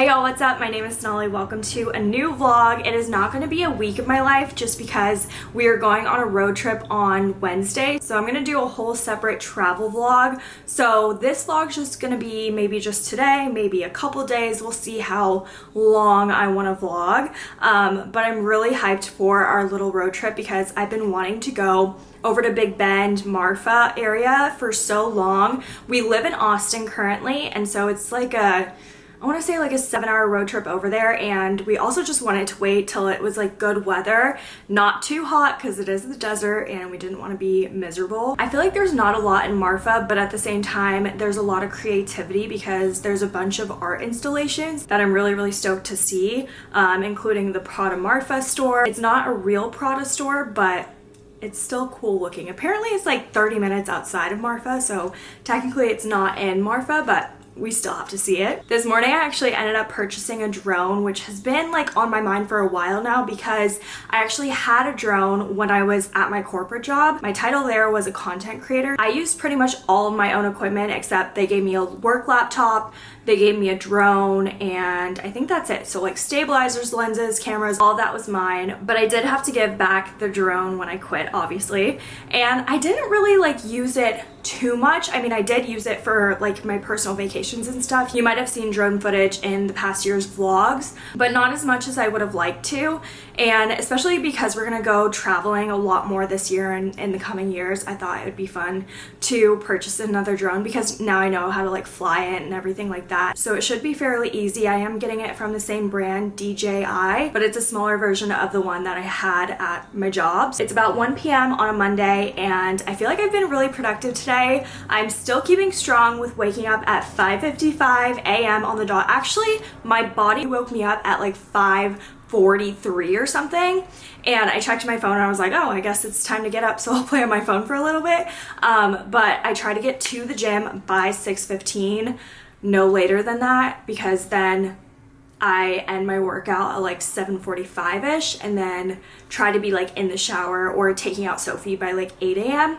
Hey y'all, what's up? My name is Sonali. Welcome to a new vlog. It is not going to be a week of my life just because we are going on a road trip on Wednesday. So I'm going to do a whole separate travel vlog. So this vlog is just going to be maybe just today, maybe a couple days. We'll see how long I want to vlog. Um, but I'm really hyped for our little road trip because I've been wanting to go over to Big Bend, Marfa area for so long. We live in Austin currently and so it's like a I want to say like a seven hour road trip over there and we also just wanted to wait till it was like good weather not too hot because it is the desert and we didn't want to be miserable I feel like there's not a lot in Marfa but at the same time there's a lot of creativity because there's a bunch of art installations that I'm really really stoked to see um, including the Prada Marfa store it's not a real Prada store but it's still cool looking. Apparently it's like 30 minutes outside of Marfa, so technically it's not in Marfa, but we still have to see it. This morning I actually ended up purchasing a drone which has been like on my mind for a while now because I actually had a drone when I was at my corporate job. My title there was a content creator. I used pretty much all of my own equipment except they gave me a work laptop, they gave me a drone and I think that's it. So like stabilizers, lenses, cameras, all that was mine. But I did have to give back the drone when I quit, obviously. And I didn't really like use it too much. I mean, I did use it for like my personal and stuff. You might have seen drone footage in the past year's vlogs, but not as much as I would have liked to. And especially because we're gonna go traveling a lot more this year and in the coming years, I thought it would be fun to purchase another drone because now I know how to like fly it and everything like that. So it should be fairly easy. I am getting it from the same brand, DJI, but it's a smaller version of the one that I had at my jobs. It's about 1 p.m. on a Monday and I feel like I've been really productive today. I'm still keeping strong with waking up at 5.55 a.m. on the dot. Actually, my body woke me up at like 5 43 or something and I checked my phone and I was like oh I guess it's time to get up so I'll play on my phone for a little bit um, but I try to get to the gym by 6:15, no later than that because then I end my workout at like 7:45ish and then try to be like in the shower or taking out Sophie by like 8 a.m.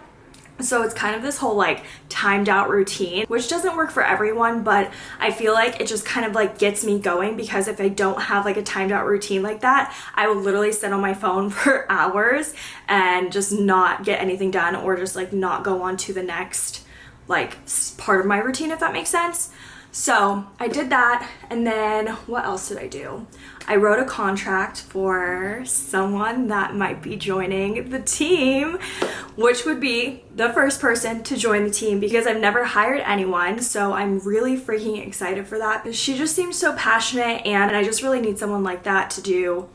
So it's kind of this whole like timed out routine, which doesn't work for everyone, but I feel like it just kind of like gets me going because if I don't have like a timed out routine like that, I will literally sit on my phone for hours and just not get anything done or just like not go on to the next like part of my routine, if that makes sense. So I did that and then what else did I do? I wrote a contract for someone that might be joining the team, which would be the first person to join the team because I've never hired anyone. So I'm really freaking excited for that. She just seems so passionate and I just really need someone like that to do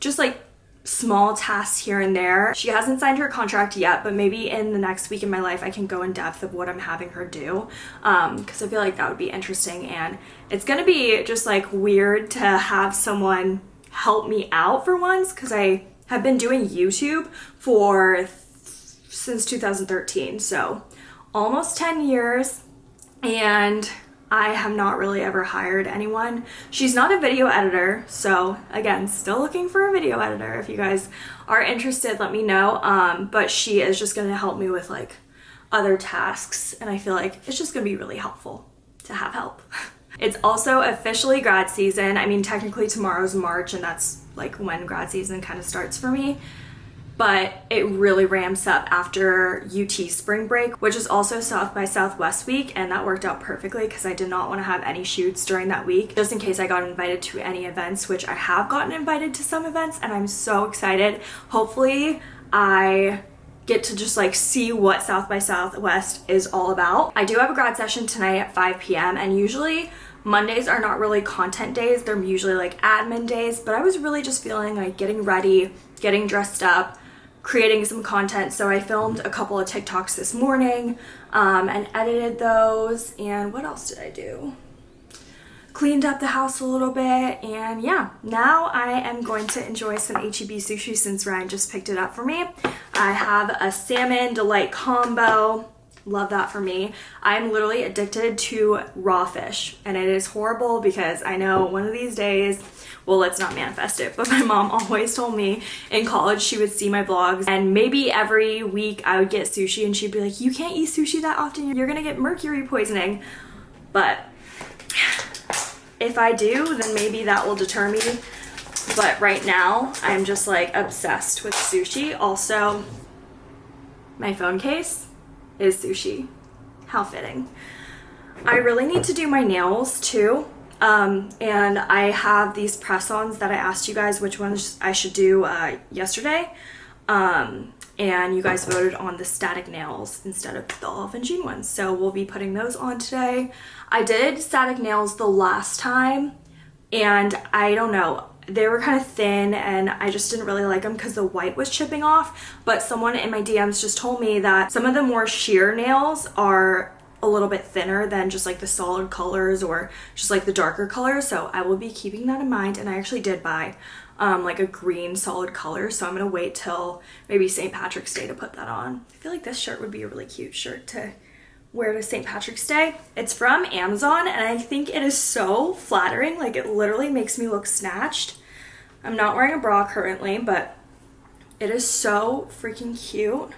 just like small tasks here and there. She hasn't signed her contract yet, but maybe in the next week in my life I can go in depth of what I'm having her do Um, because um, I feel like that would be interesting and it's gonna be just like weird to have someone help me out for once because I have been doing YouTube for since 2013 so almost 10 years and I have not really ever hired anyone. She's not a video editor, so again, still looking for a video editor. If you guys are interested, let me know. Um, but she is just gonna help me with like other tasks, and I feel like it's just gonna be really helpful to have help. It's also officially grad season. I mean, technically tomorrow's March, and that's like when grad season kind of starts for me but it really ramps up after UT spring break, which is also South by Southwest week, and that worked out perfectly because I did not want to have any shoots during that week, just in case I got invited to any events, which I have gotten invited to some events, and I'm so excited. Hopefully, I get to just like see what South by Southwest is all about. I do have a grad session tonight at 5 p.m. and usually Mondays are not really content days. They're usually like admin days, but I was really just feeling like getting ready, getting dressed up, creating some content. So I filmed a couple of TikToks this morning um, and edited those. And what else did I do? Cleaned up the house a little bit and yeah, now I am going to enjoy some HEB sushi since Ryan just picked it up for me. I have a salmon delight combo love that for me. I'm literally addicted to raw fish and it is horrible because I know one of these days well let's not manifest it but my mom always told me in college she would see my vlogs and maybe every week I would get sushi and she'd be like you can't eat sushi that often you're gonna get mercury poisoning but if I do, then maybe that will deter me. But right now, I'm just like obsessed with sushi. Also, my phone case is sushi. How fitting. I really need to do my nails too. Um, and I have these press-ons that I asked you guys which ones I should do uh, yesterday. Um, and you guys voted on the static nails instead of the Olive and June ones. So we'll be putting those on today. I did static nails the last time and I don't know, they were kind of thin and I just didn't really like them because the white was chipping off. But someone in my DMs just told me that some of the more sheer nails are a little bit thinner than just like the solid colors or just like the darker colors. So I will be keeping that in mind. And I actually did buy um, like a green solid color. So I'm gonna wait till maybe St. Patrick's Day to put that on. I feel like this shirt would be a really cute shirt to wear to St. Patrick's Day. It's from Amazon and I think it is so flattering. Like it literally makes me look snatched. I'm not wearing a bra currently, but it is so freaking cute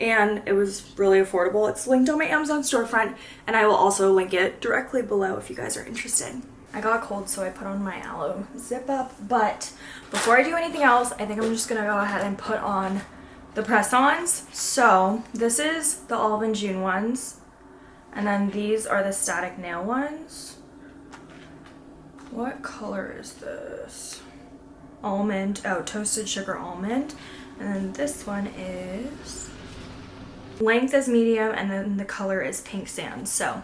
and it was really affordable. It's linked on my Amazon storefront and I will also link it directly below if you guys are interested. I got a cold so I put on my aloe zip up but before I do anything else I think I'm just gonna go ahead and put on the press-ons. So this is the Olive and June ones and then these are the static nail ones. What color is this? Almond, oh toasted sugar almond and then this one is Length is medium and then the color is pink sand. So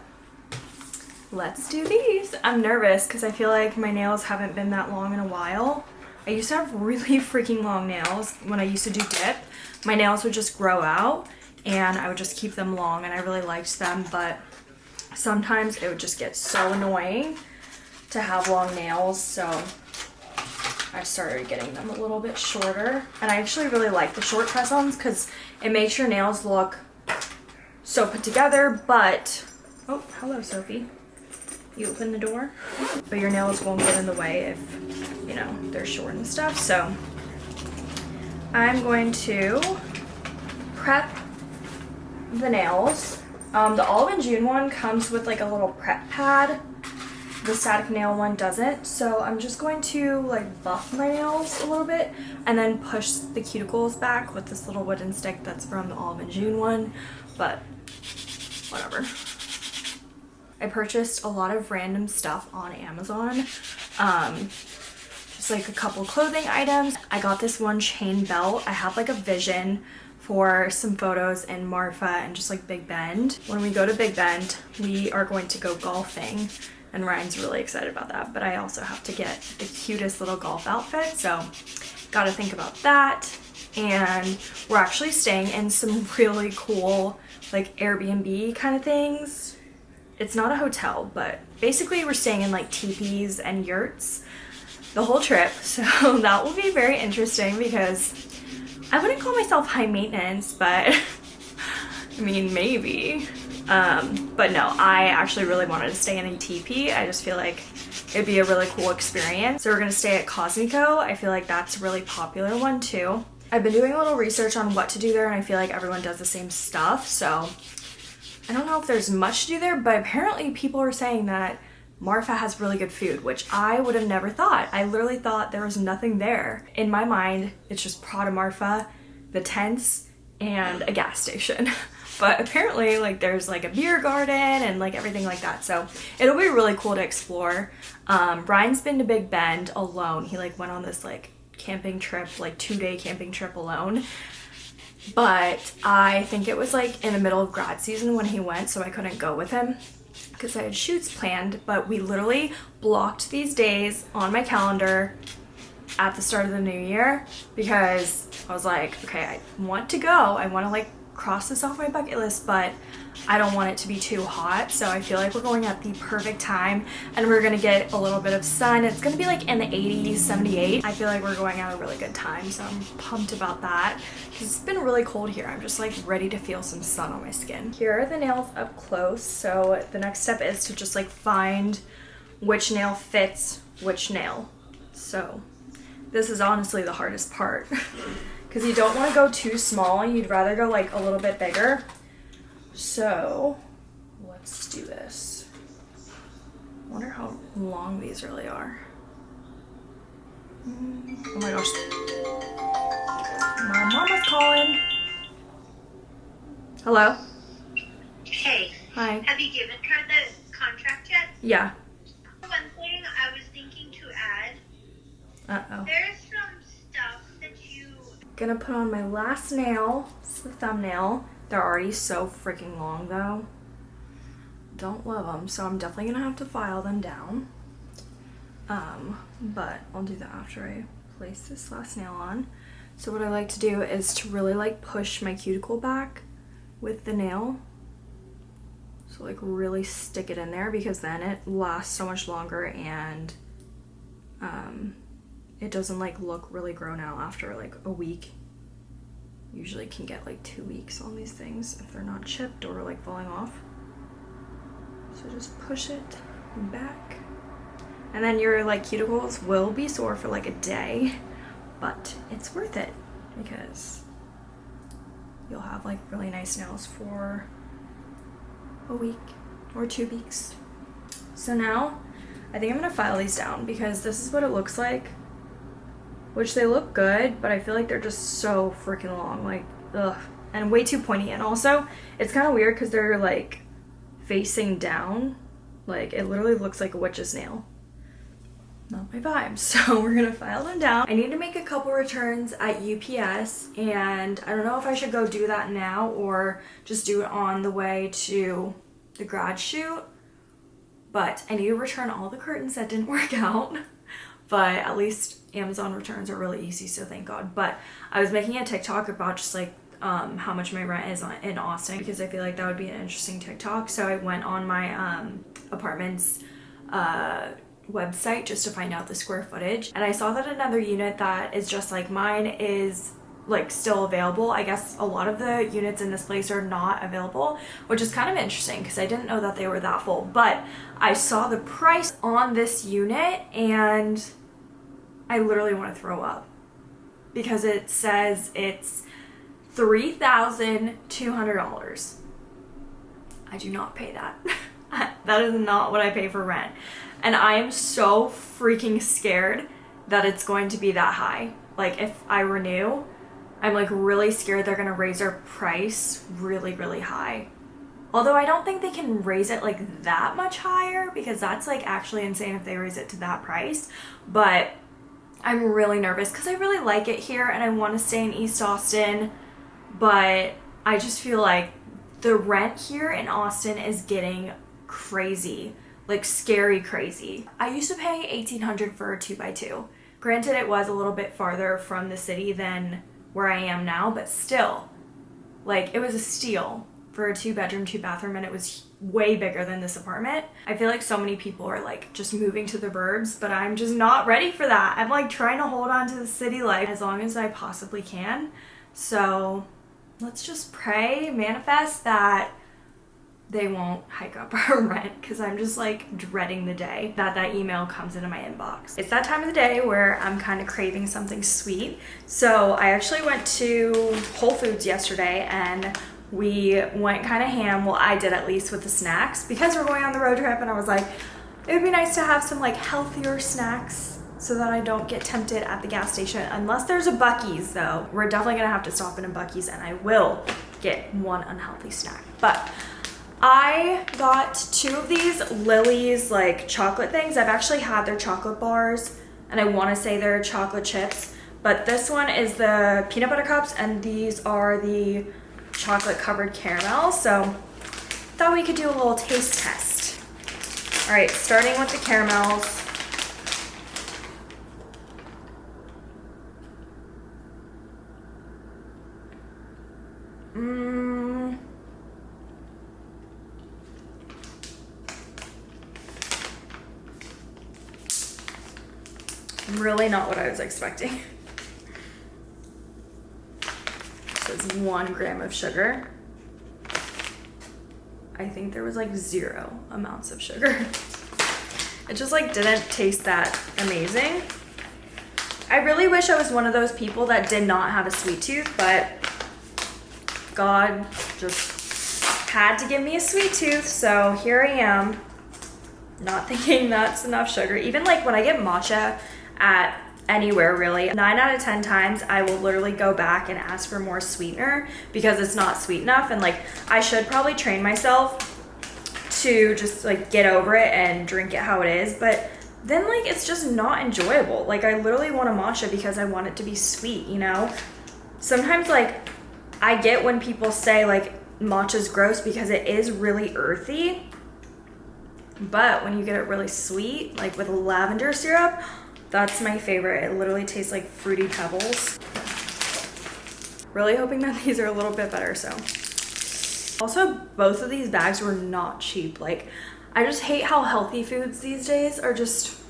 let's do these. I'm nervous because I feel like my nails haven't been that long in a while. I used to have really freaking long nails when I used to do dip. My nails would just grow out and I would just keep them long and I really liked them but sometimes it would just get so annoying to have long nails so I started getting them a little bit shorter and I actually really like the short press-ons because it makes your nails look so put together, but, oh, hello, Sophie. You open the door, but your nails won't get in the way if, you know, they're short and stuff. So I'm going to prep the nails. Um, the Olive and June one comes with like a little prep pad. The static nail one doesn't. So I'm just going to like buff my nails a little bit and then push the cuticles back with this little wooden stick that's from the Olive and June one. But whatever. I purchased a lot of random stuff on Amazon. Um, just like a couple clothing items. I got this one chain belt. I have like a vision for some photos in Marfa and just like Big Bend. When we go to Big Bend, we are going to go golfing and Ryan's really excited about that. But I also have to get the cutest little golf outfit. So gotta think about that. And we're actually staying in some really cool like Airbnb kind of things. It's not a hotel, but basically we're staying in like teepees and yurts the whole trip. So that will be very interesting because I wouldn't call myself high maintenance, but I mean, maybe. Um, but no, I actually really wanted to stay in a teepee. I just feel like it'd be a really cool experience. So we're gonna stay at Cosmico. I feel like that's a really popular one too. I've been doing a little research on what to do there and I feel like everyone does the same stuff. So I don't know if there's much to do there, but apparently people are saying that Marfa has really good food, which I would have never thought. I literally thought there was nothing there. In my mind, it's just Prada Marfa, the tents, and a gas station. but apparently like there's like a beer garden and like everything like that. So it'll be really cool to explore. Um, Ryan's been to Big Bend alone. He like went on this like camping trip, like two day camping trip alone. But I think it was like in the middle of grad season when he went, so I couldn't go with him because I had shoots planned. But we literally blocked these days on my calendar at the start of the new year because I was like, okay, I want to go. I want to like cross this off my bucket list, but I don't want it to be too hot. So I feel like we're going at the perfect time and we're gonna get a little bit of sun. It's gonna be like in the 80s, 78. I feel like we're going at a really good time. So I'm pumped about that because it's been really cold here. I'm just like ready to feel some sun on my skin. Here are the nails up close. So the next step is to just like find which nail fits which nail. So this is honestly the hardest part. because you don't want to go too small. You'd rather go like a little bit bigger. So let's do this. I wonder how long these really are. Mm, oh my gosh. My mama's calling. Hello? Hey, Hi. have you given her the contract yet? Yeah. One thing I was thinking to add, Uh-oh. there's some stuff that you Gonna put on my last nail. It's the thumbnail. They're already so freaking long though. Don't love them, so I'm definitely gonna have to file them down. Um, but I'll do that after I place this last nail on. So what I like to do is to really like push my cuticle back with the nail. So like really stick it in there because then it lasts so much longer and um, it doesn't like look really grown out after like a week. Usually can get like two weeks on these things if they're not chipped or like falling off. So just push it back. And then your like cuticles will be sore for like a day, but it's worth it because you'll have like really nice nails for a week or two weeks. So now I think I'm gonna file these down because this is what it looks like. Which they look good, but I feel like they're just so freaking long. Like, ugh. And way too pointy. And also, it's kind of weird because they're like facing down. Like, it literally looks like a witch's nail. Not my vibe. So we're gonna file them down. I need to make a couple returns at UPS and I don't know if I should go do that now or just do it on the way to the grad shoot. But I need to return all the curtains that didn't work out. But at least Amazon returns are really easy, so thank God. But I was making a TikTok about just like um, how much my rent is in Austin because I feel like that would be an interesting TikTok. So I went on my um, apartment's uh, website just to find out the square footage, and I saw that another unit that is just like mine is like still available. I guess a lot of the units in this place are not available, which is kind of interesting because I didn't know that they were that full. But I saw the price on this unit and I literally want to throw up because it says it's $3,200. I do not pay that. that is not what I pay for rent. And I am so freaking scared that it's going to be that high. Like if I renew, I'm like really scared they're gonna raise their price really, really high. Although I don't think they can raise it like that much higher because that's like actually insane if they raise it to that price. But I'm really nervous because I really like it here and I want to stay in East Austin. But I just feel like the rent here in Austin is getting crazy, like scary crazy. I used to pay 1800 for a 2x2. Granted, it was a little bit farther from the city than where I am now, but still, like it was a steal for a two bedroom, two bathroom, and it was way bigger than this apartment. I feel like so many people are like just moving to the burbs, but I'm just not ready for that. I'm like trying to hold on to the city life as long as I possibly can. So let's just pray, manifest that they won't hike up our rent because I'm just like dreading the day that that email comes into my inbox. It's that time of the day where I'm kind of craving something sweet. So I actually went to Whole Foods yesterday and we went kind of ham. Well, I did at least with the snacks because we're going on the road trip and I was like, it would be nice to have some like healthier snacks so that I don't get tempted at the gas station. Unless there's a Buc-ee's though. We're definitely gonna have to stop in a Buc-ee's and I will get one unhealthy snack. But I got two of these Lily's like chocolate things. I've actually had their chocolate bars and I want to say they're chocolate chips, but this one is the peanut butter cups and these are the chocolate covered caramel. So thought we could do a little taste test. All right, starting with the caramels. Mmm. Really not what I was expecting. Says one gram of sugar. I think there was like zero amounts of sugar. It just like didn't taste that amazing. I really wish I was one of those people that did not have a sweet tooth, but God just had to give me a sweet tooth, so here I am. not thinking that's enough sugar. Even like when I get matcha at anywhere really, nine out of 10 times I will literally go back and ask for more sweetener because it's not sweet enough. And like I should probably train myself to just like get over it and drink it how it is. But then like it's just not enjoyable. Like I literally want a matcha because I want it to be sweet, you know? Sometimes like I get when people say like matcha's gross because it is really earthy. But when you get it really sweet, like with lavender syrup, that's my favorite. It literally tastes like fruity pebbles. Really hoping that these are a little bit better, so. Also, both of these bags were not cheap. Like, I just hate how healthy foods these days are just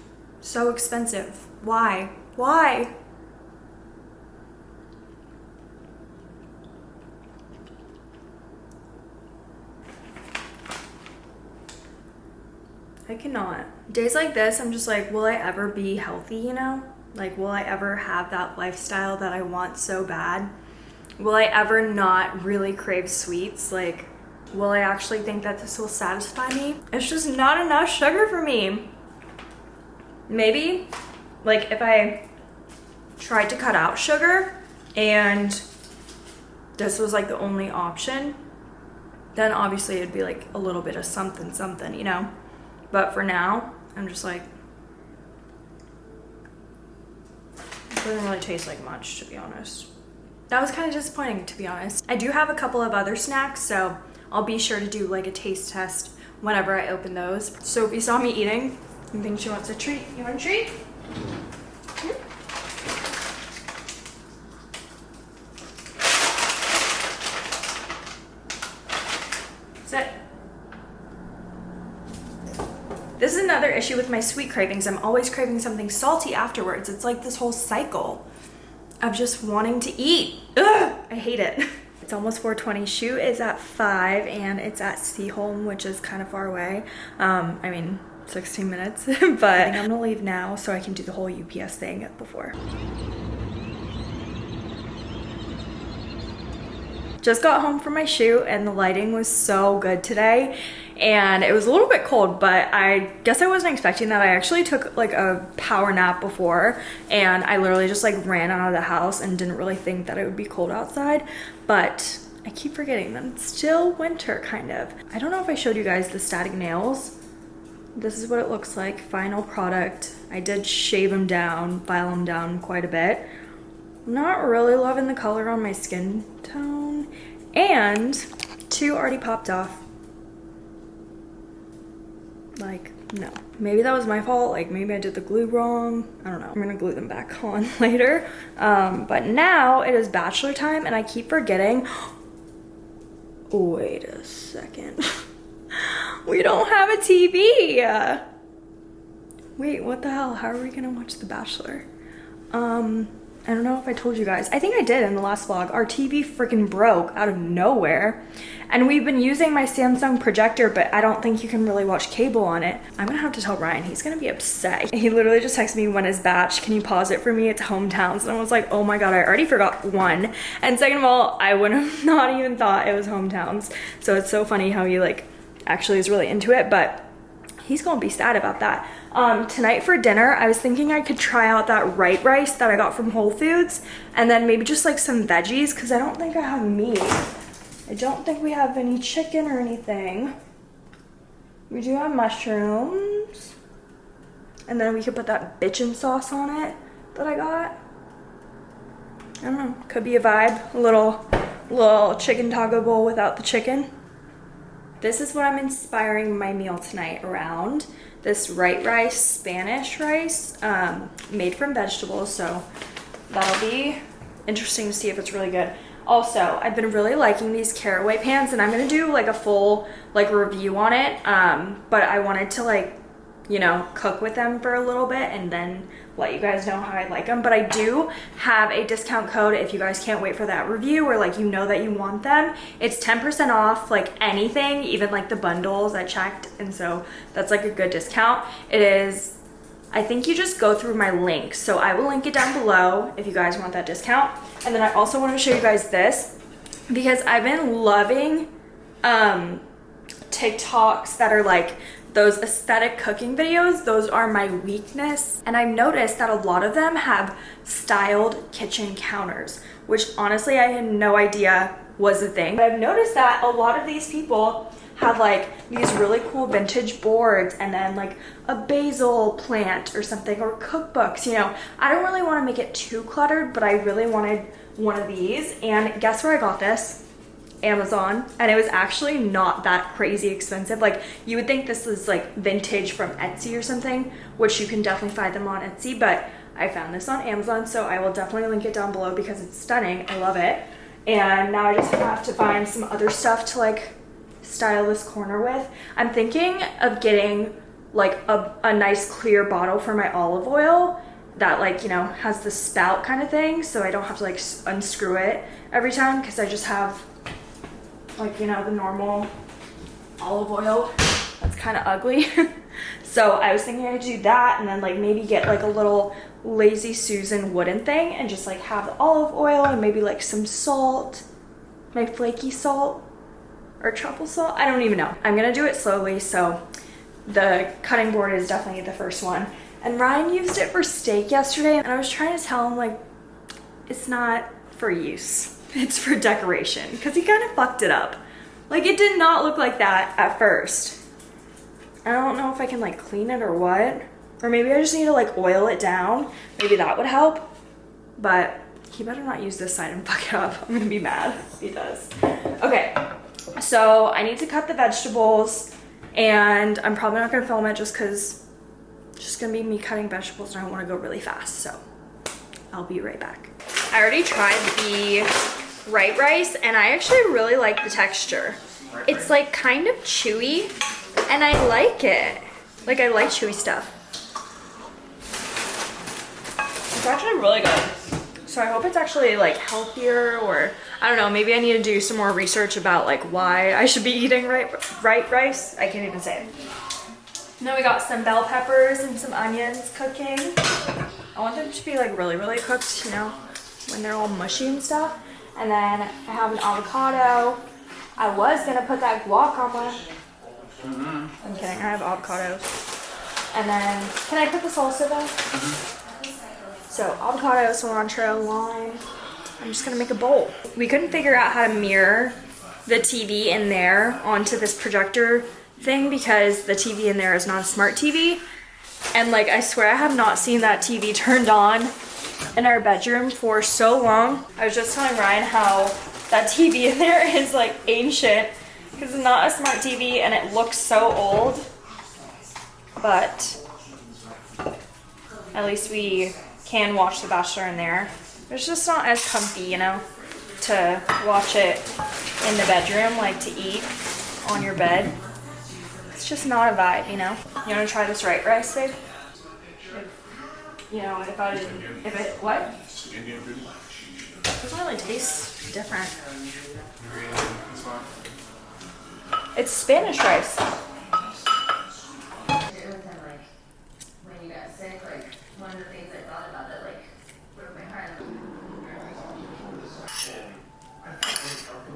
so expensive. Why? Why? I cannot. Days like this, I'm just like, will I ever be healthy, you know? Like, will I ever have that lifestyle that I want so bad? Will I ever not really crave sweets? Like, will I actually think that this will satisfy me? It's just not enough sugar for me. Maybe, like, if I tried to cut out sugar and this was like the only option, then obviously it'd be like a little bit of something, something, you know? But for now, I'm just like, it doesn't really taste like much, to be honest. That was kind of disappointing, to be honest. I do have a couple of other snacks, so I'll be sure to do like a taste test whenever I open those. So if you saw me eating, you think she wants a treat? You want a treat? Hmm? Sit. This is another issue with my sweet cravings. I'm always craving something salty afterwards. It's like this whole cycle of just wanting to eat. Ugh, I hate it. It's almost 420. Shoot is at 5 and it's at Seaholm, which is kind of far away. Um, I mean, 16 minutes, but I'm gonna leave now so I can do the whole UPS thing before. Just got home from my shoot and the lighting was so good today and it was a little bit cold but I guess I wasn't expecting that. I actually took like a power nap before and I literally just like ran out of the house and didn't really think that it would be cold outside but I keep forgetting that it's still winter kind of. I don't know if I showed you guys the static nails. This is what it looks like, final product. I did shave them down, file them down quite a bit. Not really loving the color on my skin tone. And two already popped off. Like, no. Maybe that was my fault. Like, maybe I did the glue wrong. I don't know. I'm gonna glue them back on later. Um, but now it is bachelor time and I keep forgetting. Wait a second. we don't have a TV. Wait, what the hell? How are we gonna watch The Bachelor? Um, I don't know if I told you guys. I think I did in the last vlog. Our TV freaking broke out of nowhere. And we've been using my Samsung projector, but I don't think you can really watch cable on it. I'm gonna have to tell Ryan. He's gonna be upset. He literally just texted me when is batch. Can you pause it for me? It's hometowns. And I was like, oh my God, I already forgot one. And second of all, I would have not even thought it was hometowns. So it's so funny how he like actually is really into it, but he's gonna be sad about that. Um, tonight for dinner, I was thinking I could try out that white rice that I got from Whole Foods and then maybe just like some veggies because I don't think I have meat. I don't think we have any chicken or anything. We do have mushrooms. And then we could put that bitchin' sauce on it that I got. I don't know, could be a vibe. A little, little chicken taco bowl without the chicken. This is what I'm inspiring my meal tonight around this white rice, Spanish rice, um, made from vegetables. So that'll be interesting to see if it's really good. Also, I've been really liking these caraway pans and I'm gonna do like a full like review on it. Um, but I wanted to like you know, cook with them for a little bit and then let you guys know how I like them. But I do have a discount code if you guys can't wait for that review or like you know that you want them. It's 10% off like anything, even like the bundles I checked. And so that's like a good discount. It is, I think you just go through my link. So I will link it down below if you guys want that discount. And then I also want to show you guys this because I've been loving um, TikToks that are like those aesthetic cooking videos, those are my weakness. And I've noticed that a lot of them have styled kitchen counters, which honestly I had no idea was a thing. But I've noticed that a lot of these people have like these really cool vintage boards and then like a basil plant or something or cookbooks, you know. I don't really want to make it too cluttered, but I really wanted one of these. And guess where I got this? Amazon and it was actually not that crazy expensive. Like you would think this was like vintage from Etsy or something, which you can definitely find them on Etsy, but I found this on Amazon, so I will definitely link it down below because it's stunning. I love it. And now I just have to find some other stuff to like style this corner with. I'm thinking of getting like a, a nice clear bottle for my olive oil that like, you know, has the spout kind of thing so I don't have to like unscrew it every time because I just have like, you know, the normal olive oil that's kind of ugly. so I was thinking I'd do that and then like maybe get like a little Lazy Susan wooden thing and just like have the olive oil and maybe like some salt, my flaky salt or truffle salt. I don't even know. I'm gonna do it slowly. So the cutting board is definitely the first one. And Ryan used it for steak yesterday and I was trying to tell him like, it's not for use. It's for decoration because he kind of fucked it up. Like it did not look like that at first. I don't know if I can like clean it or what. Or maybe I just need to like oil it down. Maybe that would help. But he better not use this side and fuck it up. I'm gonna be mad if he does. Okay, so I need to cut the vegetables and I'm probably not gonna film it just cause it's just gonna be me cutting vegetables and I wanna go really fast. So I'll be right back. I already tried the right rice and I actually really like the texture. It's like kind of chewy and I like it. Like I like chewy stuff. It's actually really good. So I hope it's actually like healthier or I don't know, maybe I need to do some more research about like why I should be eating right, right rice. I can't even say it. Then we got some bell peppers and some onions cooking. I want them to be like really, really cooked, you know, when they're all mushy and stuff. And then I have an avocado. I was gonna put that guac on my. Mm-hmm. I'm kidding. I have avocados. And then, can I put the salsa though? Mm-hmm. So avocado, cilantro, lime. I'm just gonna make a bowl. We couldn't figure out how to mirror the TV in there onto this projector thing because the TV in there is not a smart TV. And like, I swear I have not seen that TV turned on in our bedroom for so long. I was just telling Ryan how that TV in there is like ancient because it's not a smart TV and it looks so old. But at least we can watch The Bachelor in there. It's just not as comfy, you know, to watch it in the bedroom, like to eat on your bed. It's just not a vibe, you know? You wanna try this right rice, babe? You know, if I didn't, if it, what? Indian food. It doesn't really taste different. It's Spanish rice. it was kind of like when you got sick, like one of the things I thought about that like broke my heart.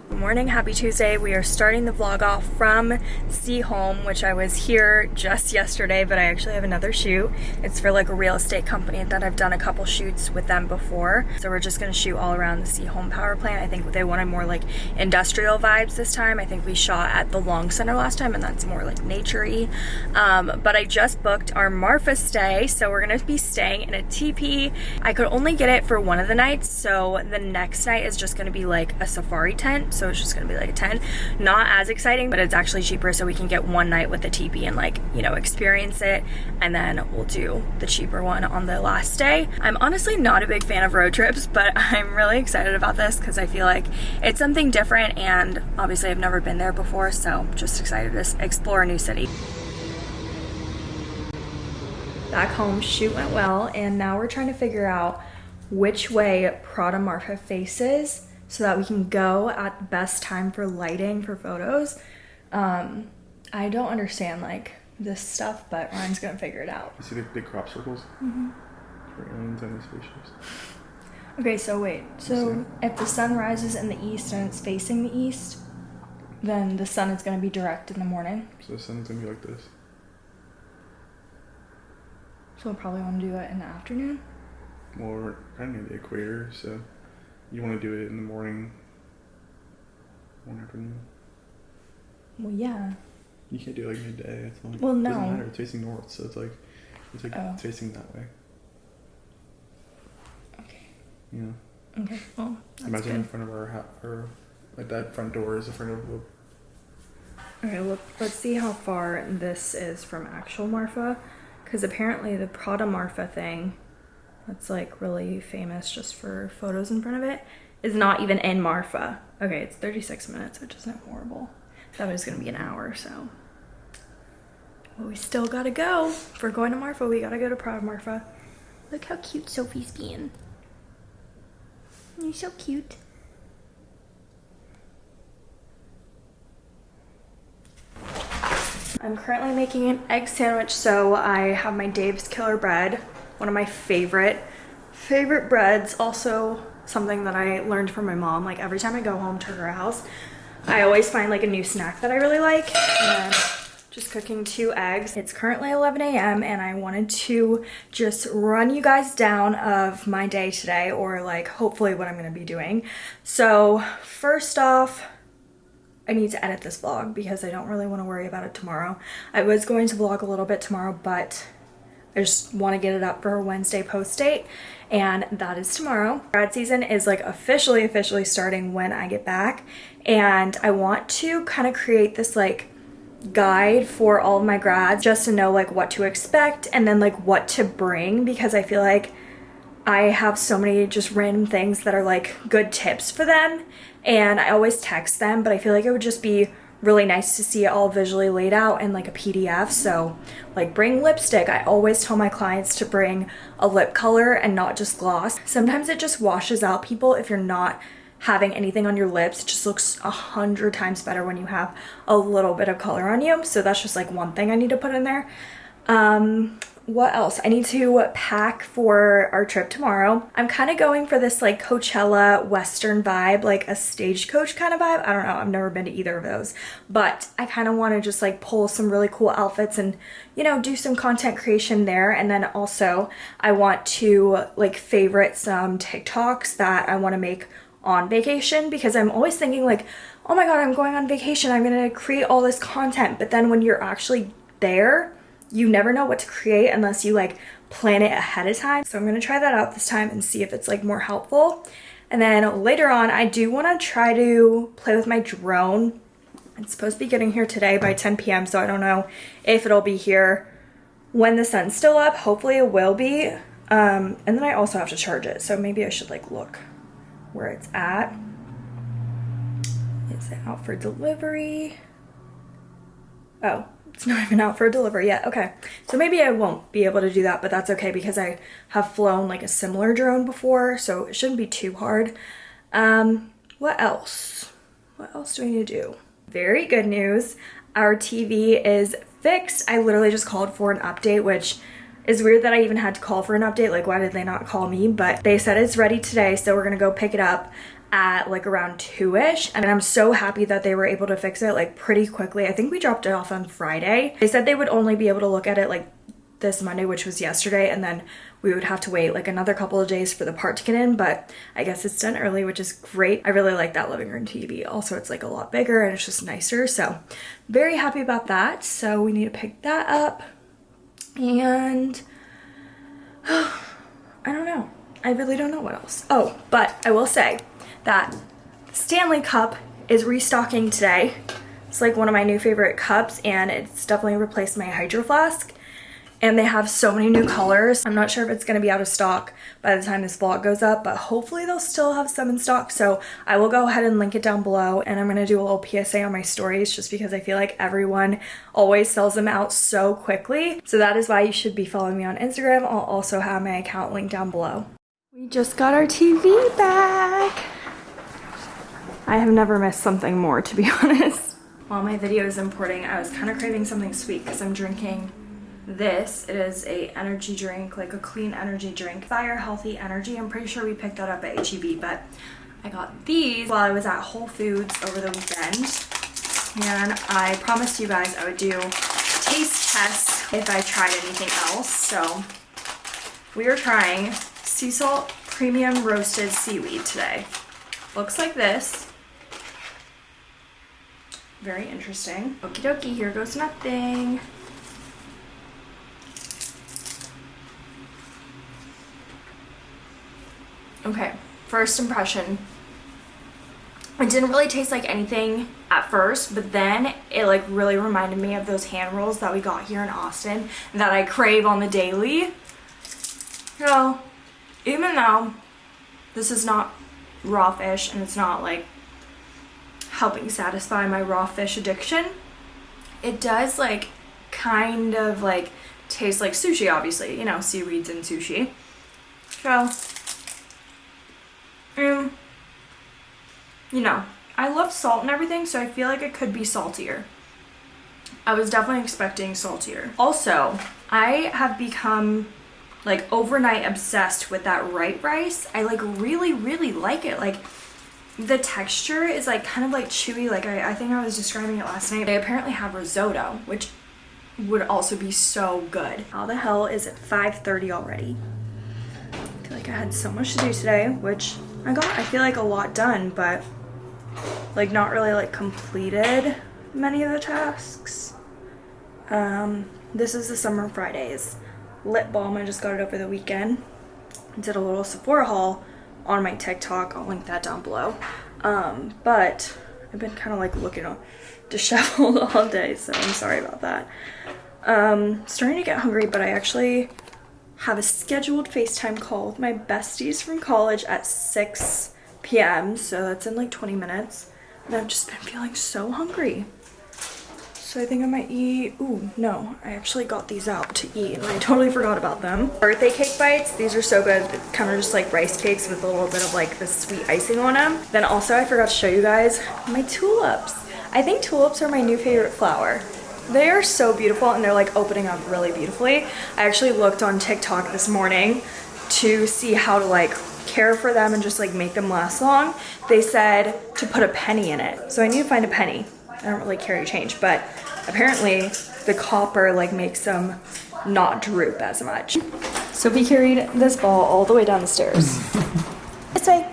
Good morning, happy Tuesday. We are starting the vlog off from Seaholm, which I was here just yesterday, but I actually have another shoot. It's for like a real estate company that I've done a couple shoots with them before. So we're just gonna shoot all around the Seaholm power plant. I think they wanted more like industrial vibes this time. I think we shot at the Long Center last time and that's more like naturey. Um, but I just booked our Marfa stay, so we're gonna be staying in a teepee. I could only get it for one of the nights, so the next night is just gonna be like a safari tent. So it's just gonna be like a tent. Not as exciting, but it's actually cheaper so we can get one night with the teepee and like, you know, experience it. And then we'll do the cheaper one on the last day. I'm honestly not a big fan of road trips, but I'm really excited about this because I feel like it's something different and obviously I've never been there before. So just excited to explore a new city. Back home, shoot went well, and now we're trying to figure out which way Prada Marfa faces so that we can go at the best time for lighting for photos. Um, I don't understand like this stuff, but Ryan's gonna figure it out. You see the big crop circles? Mm-hmm. For aliens and spaceships. Okay, so wait. So if the sun rises in the east and it's facing the east, then the sun is gonna be direct in the morning. So the sun's gonna be like this. So we'll probably want to do it in the afternoon. Well, we're kind of near the equator, so you want to do it in the morning, morning afternoon. Well, yeah. You can't do it like midday. It's like, Well, It no. doesn't matter. It's facing north, so it's like it's like Oh. facing that way. Okay. You know. Okay. Well, Imagine in front of our house, or like that front door is in front of the. Okay, look, let's see how far this is from actual Marfa. Because apparently the Prada Marfa thing, that's like really famous just for photos in front of it, is not even in Marfa. Okay, it's 36 minutes, which isn't horrible. That was gonna be an hour, so. Well, we still gotta go. If we're going to Marfa, we gotta go to Prada Marfa. Look how cute Sophie's being. You're so cute. I'm currently making an egg sandwich, so I have my Dave's Killer Bread, one of my favorite, favorite breads. Also something that I learned from my mom. Like every time I go home to her house, I always find like a new snack that I really like. And just cooking two eggs. It's currently 11 a.m. and I wanted to just run you guys down of my day today or like hopefully what I'm gonna be doing. So first off, I need to edit this vlog because I don't really want to worry about it tomorrow. I was going to vlog a little bit tomorrow, but I just want to get it up for a Wednesday post date, and that is tomorrow. Grad season is like officially, officially starting when I get back, and I want to kind of create this like guide for all of my grads just to know like what to expect and then like what to bring because I feel like I have so many just random things that are like good tips for them and I always text them but I feel like it would just be really nice to see it all visually laid out in like a PDF so like bring lipstick. I always tell my clients to bring a lip color and not just gloss. Sometimes it just washes out people if you're not having anything on your lips. It just looks a hundred times better when you have a little bit of color on you. So that's just like one thing I need to put in there. Um what else? I need to pack for our trip tomorrow. I'm kind of going for this like coachella western vibe like a stagecoach kind of vibe. I don't know. I've never been to either of those. But i kind of want to just like pull some really cool outfits and you know do some content creation there. And then also i want to like favorite some tiktoks that i want to make on vacation because i'm always thinking like oh my god i'm going on vacation. I'm gonna create all this content. But then when you're actually there you never know what to create unless you like plan it ahead of time. So I'm gonna try that out this time and see if it's like more helpful. And then later on, I do wanna try to play with my drone. It's supposed to be getting here today by 10 p.m. So I don't know if it'll be here when the sun's still up. Hopefully it will be. Um, and then I also have to charge it. So maybe I should like look where it's at. Is it out for delivery? Oh, it's not even out for a delivery yet. Okay, so maybe I won't be able to do that, but that's okay because I have flown like a similar drone before, so it shouldn't be too hard. Um, what else? What else do we need to do? Very good news. Our TV is fixed. I literally just called for an update, which is weird that I even had to call for an update. Like, why did they not call me? But they said it's ready today, so we're gonna go pick it up at like around 2ish and I'm so happy that they were able to fix it like pretty quickly. I think we dropped it off on Friday. They said they would only be able to look at it like this Monday, which was yesterday, and then we would have to wait like another couple of days for the part to get in, but I guess it's done early, which is great. I really like that living room TV. Also, it's like a lot bigger and it's just nicer, so very happy about that. So we need to pick that up and I don't know. I really don't know what else. Oh, but I will say that Stanley Cup is restocking today. It's like one of my new favorite cups and it's definitely replaced my Hydro Flask. And they have so many new colors. I'm not sure if it's gonna be out of stock by the time this vlog goes up, but hopefully they'll still have some in stock. So I will go ahead and link it down below and I'm gonna do a little PSA on my stories just because I feel like everyone always sells them out so quickly. So that is why you should be following me on Instagram. I'll also have my account linked down below. We just got our TV back. I have never missed something more, to be honest. While my video is importing, I was kind of craving something sweet because I'm drinking this. It is a energy drink, like a clean energy drink. Fire Healthy Energy. I'm pretty sure we picked that up at HEB, but I got these while I was at Whole Foods over the weekend. And I promised you guys I would do taste tests if I tried anything else. So we are trying sea salt premium roasted seaweed today. Looks like this. Very interesting. Okie dokie, here goes nothing. Okay, first impression. It didn't really taste like anything at first, but then it like really reminded me of those hand rolls that we got here in Austin that I crave on the daily. So, even though this is not raw fish and it's not like helping satisfy my raw fish addiction, it does like kind of like taste like sushi, obviously, you know, seaweeds and sushi. So, um, you know, I love salt and everything, so I feel like it could be saltier. I was definitely expecting saltier. Also, I have become like overnight obsessed with that right rice. I like really, really like it. Like the texture is like kind of like chewy. Like I, I think I was describing it last night. They apparently have risotto, which would also be so good. How the hell is it 5.30 already? I feel like I had so much to do today, which I got, I feel like a lot done, but like not really like completed many of the tasks. Um, this is the Summer Fridays lip balm. I just got it over the weekend. Did a little Sephora haul on my TikTok. I'll link that down below. Um, but I've been kind of like looking disheveled all day, so I'm sorry about that. Um, starting to get hungry, but I actually have a scheduled FaceTime call with my besties from college at 6 p.m. So that's in like 20 minutes. And I've just been feeling so hungry. So I think I might eat, ooh, no, I actually got these out to eat and I totally forgot about them. Birthday cake bites, these are so good. Kind of just like rice cakes with a little bit of like the sweet icing on them. Then also I forgot to show you guys my tulips. I think tulips are my new favorite flower. They are so beautiful and they're like opening up really beautifully. I actually looked on TikTok this morning to see how to like care for them and just like make them last long. They said to put a penny in it. So I need to find a penny. I don't really carry change, but apparently the copper like makes them not droop as much. Sophie carried this ball all the way down the stairs. this way.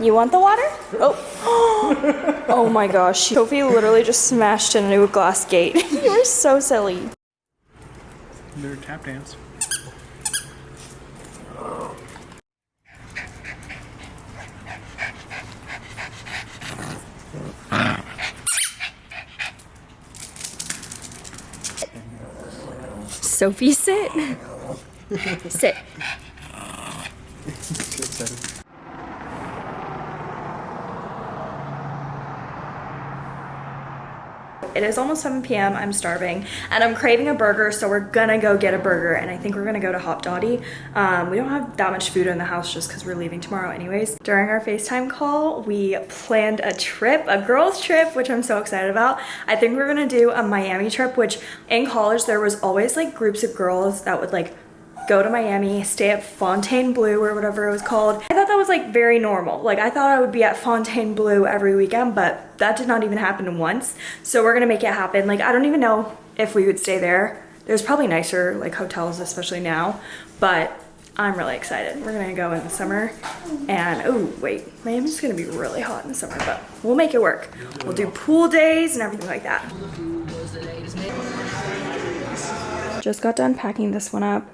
You want the water? Oh. oh my gosh. Sophie literally just smashed into a glass gate. you are so silly. Their tap dance. Sophie, sit. sit. It is almost 7 p.m. I'm starving and I'm craving a burger, so we're gonna go get a burger and I think we're gonna go to Hopdoddy. Um, we don't have that much food in the house just because we're leaving tomorrow anyways. During our FaceTime call, we planned a trip, a girls trip, which I'm so excited about. I think we're gonna do a Miami trip, which in college there was always like groups of girls that would like go to Miami, stay at Fontainebleau or whatever it was called. I thought that was like very normal. Like I thought I would be at Fontainebleau every weekend, but that did not even happen once. So we're gonna make it happen. Like I don't even know if we would stay there. There's probably nicer like hotels, especially now, but I'm really excited. We're gonna go in the summer and oh wait, Miami's gonna be really hot in the summer, but we'll make it work. We'll do pool days and everything like that. Just got done packing this one up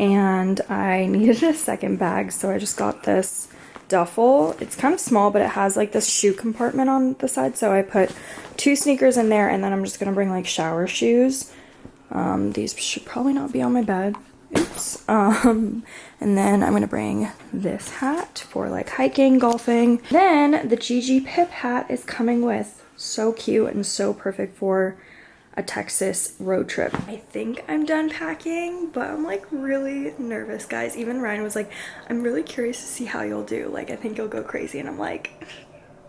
and I needed a second bag so I just got this duffel. It's kind of small but it has like this shoe compartment on the side so I put two sneakers in there and then I'm just gonna bring like shower shoes. Um, these should probably not be on my bed. Oops. Um, and then I'm gonna bring this hat for like hiking, golfing. Then the Gigi Pip hat is coming with. So cute and so perfect for a Texas road trip. I think I'm done packing, but I'm like really nervous, guys. Even Ryan was like, I'm really curious to see how you'll do. Like, I think you'll go crazy. And I'm like,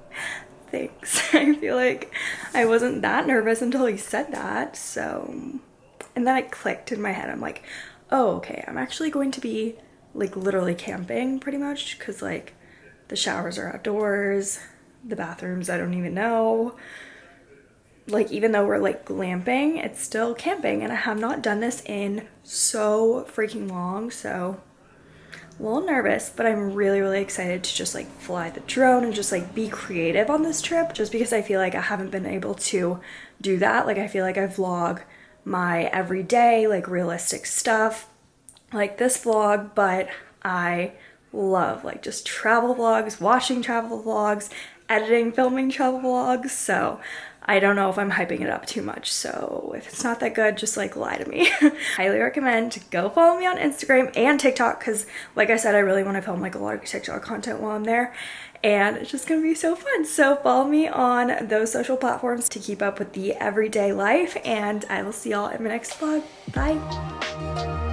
thanks. I feel like I wasn't that nervous until he said that. So, and then it clicked in my head. I'm like, oh, okay, I'm actually going to be like literally camping pretty much because like the showers are outdoors, the bathrooms I don't even know like even though we're like glamping, it's still camping and I have not done this in so freaking long. So a little nervous, but I'm really, really excited to just like fly the drone and just like be creative on this trip just because I feel like I haven't been able to do that. Like I feel like I vlog my everyday, like realistic stuff like this vlog, but I love like just travel vlogs, watching travel vlogs, editing, filming travel vlogs. So I don't know if I'm hyping it up too much. So if it's not that good, just like lie to me. Highly recommend go follow me on Instagram and TikTok because like I said, I really want to film like a lot of TikTok content while I'm there and it's just gonna be so fun. So follow me on those social platforms to keep up with the everyday life and I will see y'all in my next vlog. Bye.